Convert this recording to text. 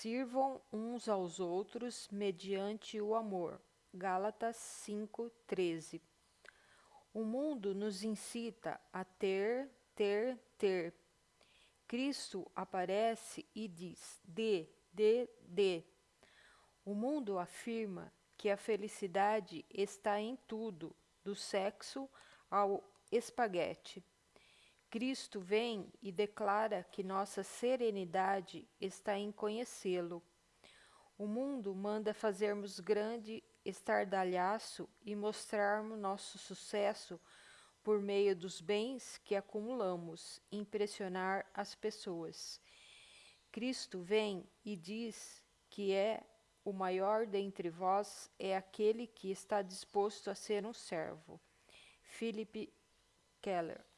Sirvam uns aos outros mediante o amor. Gálatas 5:13. O mundo nos incita a ter, ter, ter. Cristo aparece e diz: dê, dê, dê. O mundo afirma que a felicidade está em tudo, do sexo ao espaguete. Cristo vem e declara que nossa serenidade está em conhecê-lo. O mundo manda fazermos grande estardalhaço e mostrarmos nosso sucesso por meio dos bens que acumulamos, impressionar as pessoas. Cristo vem e diz que é o maior dentre vós é aquele que está disposto a ser um servo. Philip Keller